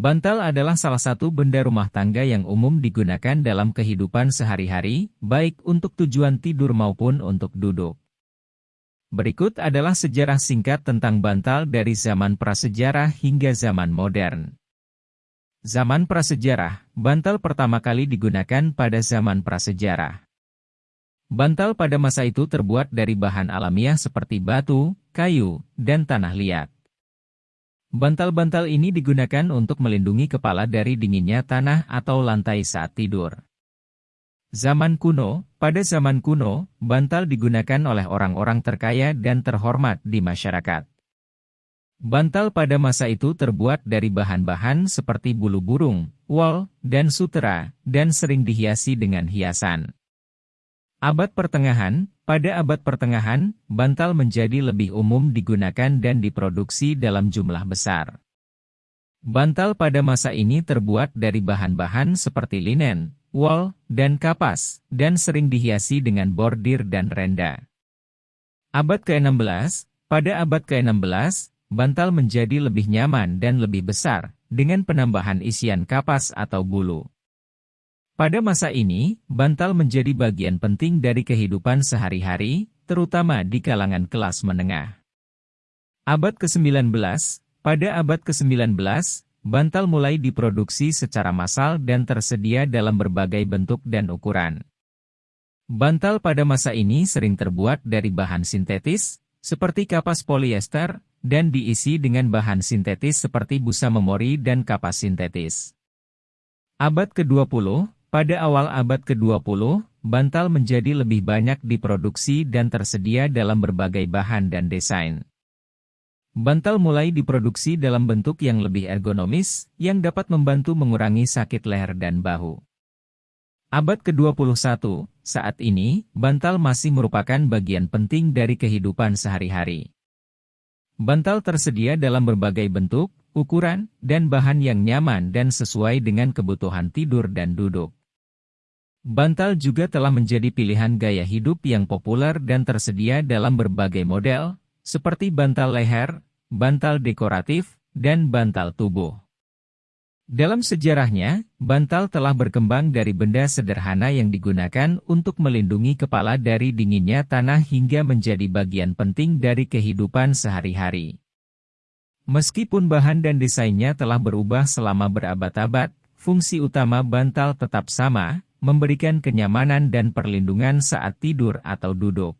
Bantal adalah salah satu benda rumah tangga yang umum digunakan dalam kehidupan sehari-hari, baik untuk tujuan tidur maupun untuk duduk. Berikut adalah sejarah singkat tentang bantal dari zaman prasejarah hingga zaman modern. Zaman prasejarah, bantal pertama kali digunakan pada zaman prasejarah. Bantal pada masa itu terbuat dari bahan alamiah seperti batu, kayu, dan tanah liat. Bantal-bantal ini digunakan untuk melindungi kepala dari dinginnya tanah atau lantai saat tidur. Zaman kuno, pada zaman kuno, bantal digunakan oleh orang-orang terkaya dan terhormat di masyarakat. Bantal pada masa itu terbuat dari bahan-bahan seperti bulu burung, wol, dan sutera, dan sering dihiasi dengan hiasan. Abad pertengahan, pada abad pertengahan, bantal menjadi lebih umum digunakan dan diproduksi dalam jumlah besar. Bantal pada masa ini terbuat dari bahan-bahan seperti linen, wol, dan kapas, dan sering dihiasi dengan bordir dan renda. Abad ke-16, pada abad ke-16, bantal menjadi lebih nyaman dan lebih besar, dengan penambahan isian kapas atau bulu. Pada masa ini, bantal menjadi bagian penting dari kehidupan sehari-hari, terutama di kalangan kelas menengah. Abad ke-19, pada abad ke-19, bantal mulai diproduksi secara massal dan tersedia dalam berbagai bentuk dan ukuran. Bantal pada masa ini sering terbuat dari bahan sintetis, seperti kapas polyester, dan diisi dengan bahan sintetis seperti busa memori dan kapas sintetis. Abad ke-20, pada awal abad ke-20, bantal menjadi lebih banyak diproduksi dan tersedia dalam berbagai bahan dan desain. Bantal mulai diproduksi dalam bentuk yang lebih ergonomis, yang dapat membantu mengurangi sakit leher dan bahu. Abad ke-21, saat ini, bantal masih merupakan bagian penting dari kehidupan sehari-hari. Bantal tersedia dalam berbagai bentuk, ukuran, dan bahan yang nyaman dan sesuai dengan kebutuhan tidur dan duduk. Bantal juga telah menjadi pilihan gaya hidup yang populer dan tersedia dalam berbagai model, seperti bantal leher, bantal dekoratif, dan bantal tubuh. Dalam sejarahnya, bantal telah berkembang dari benda sederhana yang digunakan untuk melindungi kepala dari dinginnya tanah hingga menjadi bagian penting dari kehidupan sehari-hari. Meskipun bahan dan desainnya telah berubah selama berabad-abad, fungsi utama bantal tetap sama, memberikan kenyamanan dan perlindungan saat tidur atau duduk.